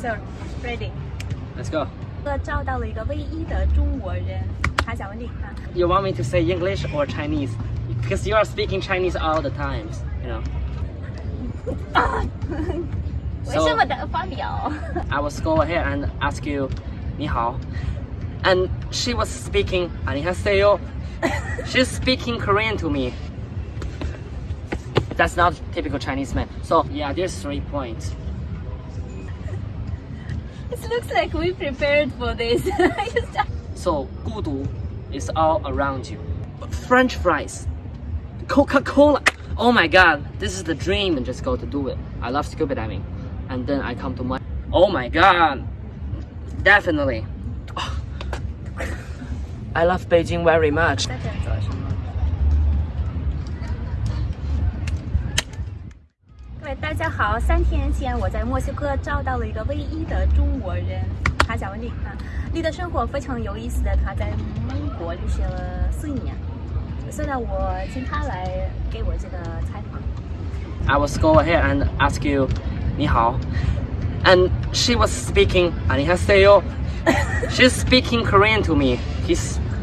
Sir, ready. Let's go. 哥找到了一个唯一的中国人，他想问你啊， You want me to say English or Chinese? Because you are speaking Chinese all the times, you know. 为什么的发表？ I will go ahead and ask you, 你好. And she was speaking, 안녕하세요. She's speaking Korean to me. That's not typical Chinese man. So yeah, there's three points. It looks like we prepared for this. So 孤独 is all around you. French fries, Coca-Cola. Oh my God, this is the dream and just go to do it. I love scuba diving, and then I come to my. Oh my God, definitely. I love Beijing very much. 家好，三天前我在墨西哥找到了一个唯一的中国人，他叫温迪啊。你的生活非常有意思的，他在美国留学了四年，所以呢，我请他来给我这个采访。 I will go ahead and ask you, 你好. And she was speaking, 안녕하세요. She's speaking Korean to me.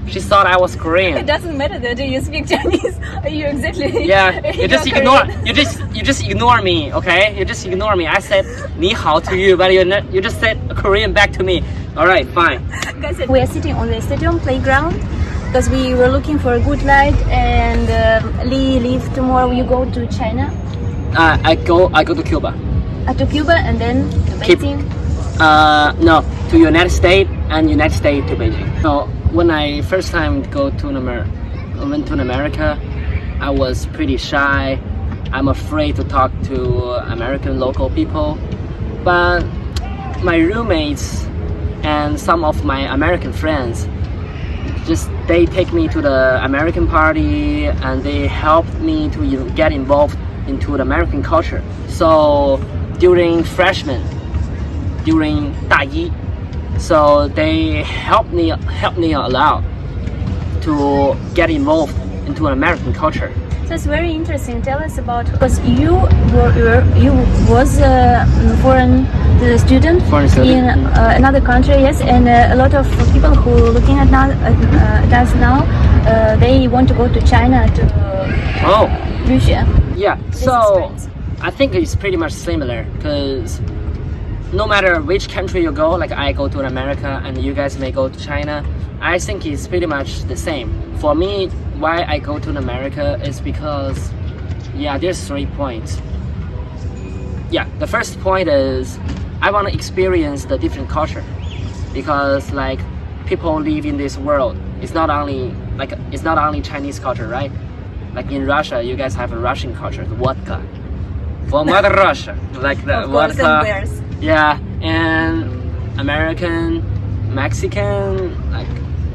She thought I was Korean. It doesn't matter that you speak Chinese. You exactly. Yeah, you just ignore, Korean. you just, you just ignore me, okay? You just ignore me. I said 你好 to you, but you, you just said Korean back to me. All right, fine. We are sitting on the stadium playground because we were looking for a good light and uh, Lee leave tomorrow. You go to China, Uh, I go, I go to Cuba. uh, to Cuba, and then to Beijing. Uh, no, to United States and United States to Beijing. So when I first time go to Amer- went to America, I was pretty shy. I'm afraid to talk to American local people, but my roommates and some of my American friends just they take me to the American party and they helped me to get involved into the American culture. So during freshman, during 大一, so they helped me helped me a lot to get involved into an American culture. So it's very interesting. Tell us about because you were you was a foreign uh, student Foreign student, in uh, another country, yes, and uh, a lot of people who are looking at now uh, at us now, uh, they want to go to China to Oh, 留学。yeah. This So experience. I think it's pretty much similar because no matter which country you go, like I go to America and you guys may go to China, I think it's pretty much the same. For me, why I go to America is because, yeah, there's three points. Yeah, the first point is I want to experience the different culture because like people live in this world. It's not only like it's not only Chinese culture, right? Like in Russia, you guys have a Russian culture, the vodka. For Mother Russia, like the vodka. Yeah, and American, Mexican, like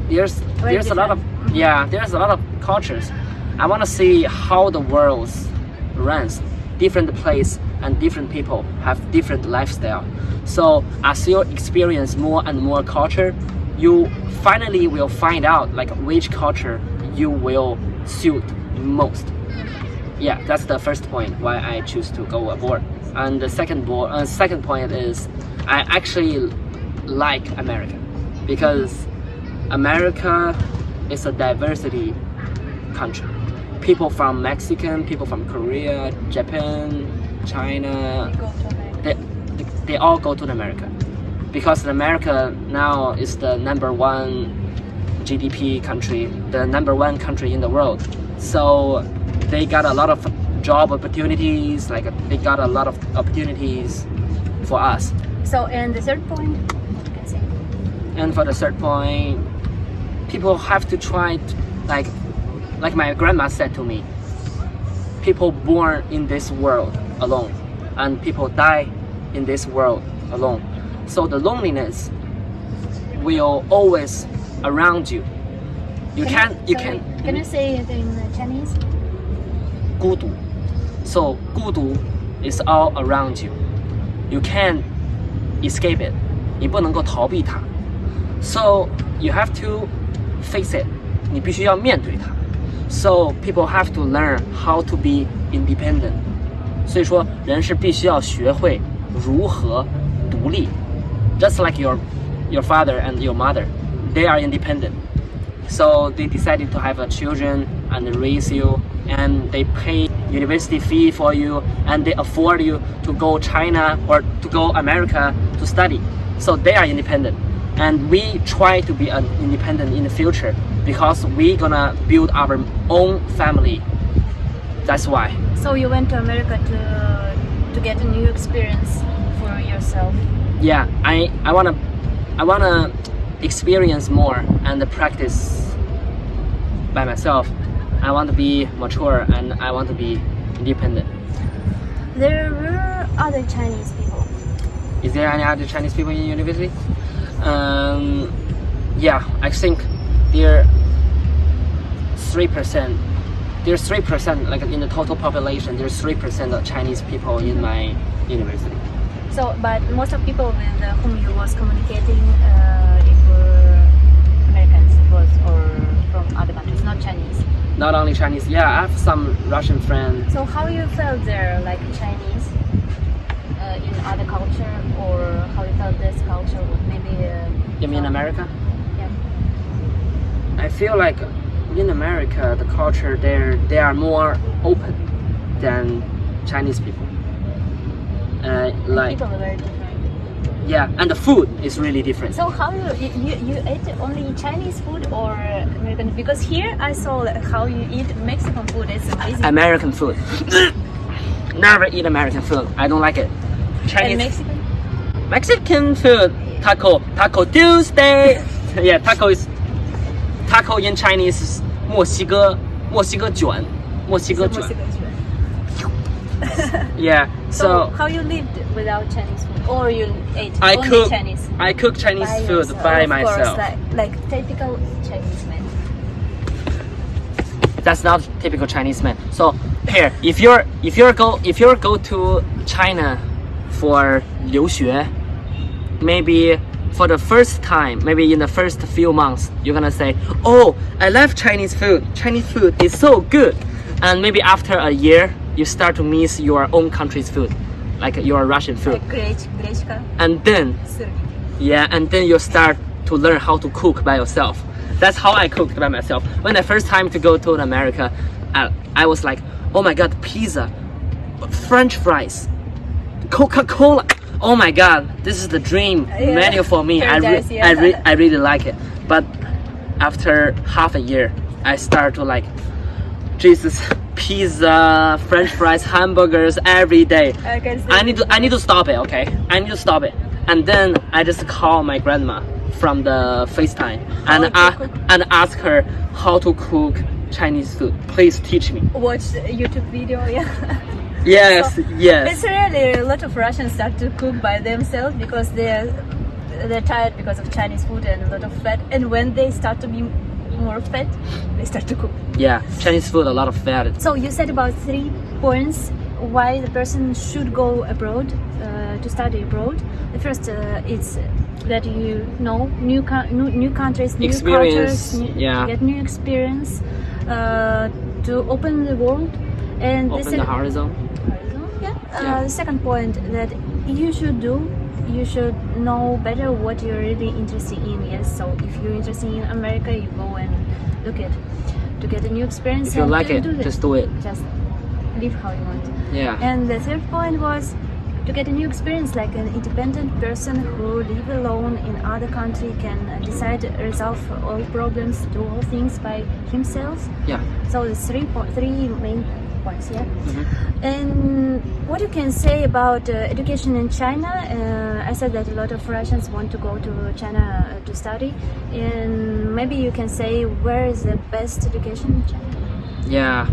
there's Very there's a lot of different. Mm-hmm. yeah, there's a lot of cultures. I want to see how the world runs. Different place and different people have different lifestyle. So as you experience more and more culture, you finally will find out like which culture you will suit most yeah, that's the first point why I choose to go abroad. And the second bo- uh, second point is I actually like America because America is a diversity country. People from Mexican, people from Korea, Japan, China, America. they, they all go to America because America now is the number one GDP country, the number one country in the world. So they got a lot of job opportunities, like they got a lot of opportunities for us. So and the third point, can. And for the third point, people have to try, to, like, like my grandma said to me, people born in this world alone, and people die in this world alone. So the loneliness will always around you. You can, you sorry, can. Can you say it in Chinese? 孤独. So 孤独 is all around you. You can't escape it. 你不能够逃避它。So you have to face it. 你必须要面对它。So people have to learn how to be independent. 所以说，人是必须要学会如何独 独立，just like your your father and your mother, they are independent. So they decided to have a children and raise you, and they pay university fee for you, and they afford you to go China or to go America to study. So they are independent, and we try to be an independent in the future because we're gonna build our own family. That's why. So you went to America to to get a new experience for yourself. yeah i i want to i want to experience more and practice by myself i want to be mature and i want to be independent. There were other Chinese people. is there any other chinese people in university? Um yeah i think there three percent. There's three percent like in the total population there's three percent of chinese people in my university. So, but most of people with uh, whom you was communicating, uh, it were Americans, it was or from other countries, not Chinese. Not only chinese yeah i have some russian friends So how you felt there, like Chinese, uh, in other culture, or how you felt this culture? Maybe. Uh, you mean america Yeah. I feel like in America, the culture there, they are more open than Chinese people. Uh, like People are very different. yeah, and the food is really different. So how you you, you, you ate only Chinese food or American? Because here I saw like, how you eat Mexican food. It's amazing. American food. Never eat American food. I don't like it. and Chinese Mexican. Mexican food. Taco Taco Tuesday. yeah, taco is taco in Chinese is 墨西哥墨西哥卷墨西哥卷 Mexican food. Yeah. So, So how you lived without Chinese food, Or you ate I only cook Chinese? I cook Chinese by food yourself. by of myself. Course, like, like typical Chinese man. that's not typical Chinese man. So here, if you're if you're go if you're go to China for 留学, maybe for the first time, maybe in the first few months, you're gonna say, "Oh, I love Chinese food. Chinese food is so good." And maybe after a year, you start to miss your own country's food, like your Russian food. And then, yeah, and then you start to learn how to cook by yourself. That's how I cooked by myself. When the first time to go to America, I, I was like, oh my god, pizza, French fries, Coca-Cola. Oh my god, this is the dream yeah. menu for me. I, re yeah. I, re I really like it. But after half a year, I start to like Jesus, pizza, French fries, hamburgers every day. I. I need to I need to stop it, okay? I need to stop it. And then I just call my grandma from the FaceTime and How to a- and ask her how to cook Chinese food. Please teach me. watch YouTube video. Yeah. Yes, So, yes. It's really a lot of Russians start to cook by themselves because they're they're tired because of Chinese food and a lot of fat. And when they start to be more fat, they start to cook. Yeah, Chinese food a lot of fat. So you said about three points why the person should go abroad uh, to study abroad. The first uh, is that you know new new, new countries, new Experience, cultures, new, yeah. get new experience uh, to open the world. And Open the the sec- horizon. yeah. Uh, Yeah. the second point that you should do, you should know better what you're really interested in. Yes. So if you're interested in America, you go and look at to get a new experience. If you like it, do just do it. Just live how you want. Yeah. And the third point was to get a new experience, like an independent person who live alone in other country can decide, resolve all problems, do all things by himself. Yeah. So the three po- three main points, yeah. Mhm. And what you can say about uh, education in China? Uh, I said that a lot of Russians want to go to China uh, to study, and maybe you can say where is the best education in China? Yeah,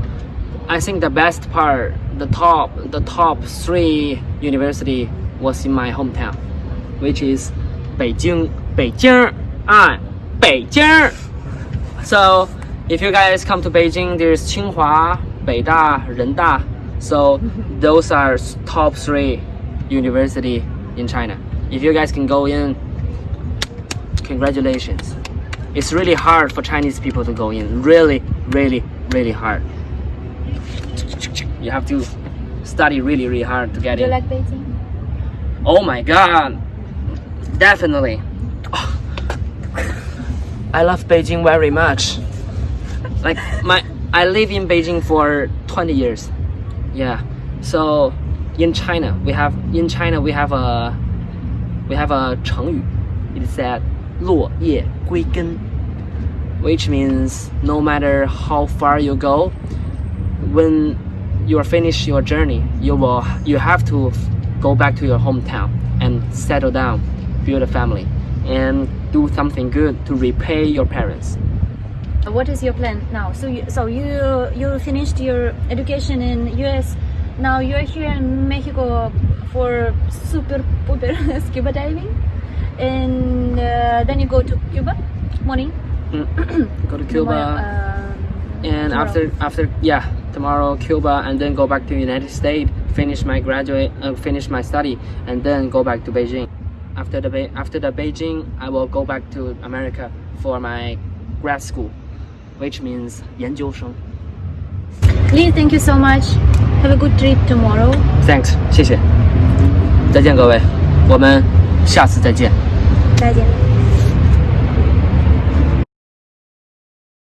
I think the best part, the top, the top three university was in my hometown, which is Beijing, Beijing, ah, Beijing. So if you guys come to Beijing, there's Tsinghua, Beida, Renda. So those are top three university in China. If you guys can go in, congratulations. It's really hard for Chinese people to go in. Really, really, really hard. You have to study really, really hard to get Do you in. like Beijing? oh my god, definitely. I love Beijing very much. Like my, I live in Beijing for 20 years. Yeah. So in China, we have in China we have a we have a 成语. It said 落叶归根, which means no matter how far you go, when you are finished your journey, you will you have to f- go back to your hometown and settle down, build a family, and do something good to repay your parents. What is your plan now? So you so you you finished your education in US. Now you're here in Mexico for super super scuba diving, and uh, then you go to Cuba morning. Go to Cuba. uh, and tomorrow. after after yeah tomorrow Cuba and then go back to United States finish my graduate uh, finish my study and then go back to Beijing after the after the Beijing I will go back to America for my grad school which means 研究生 Lee, thank you so much. Have a good trip tomorrow. thanks 谢谢再见各位我们下次再见再见。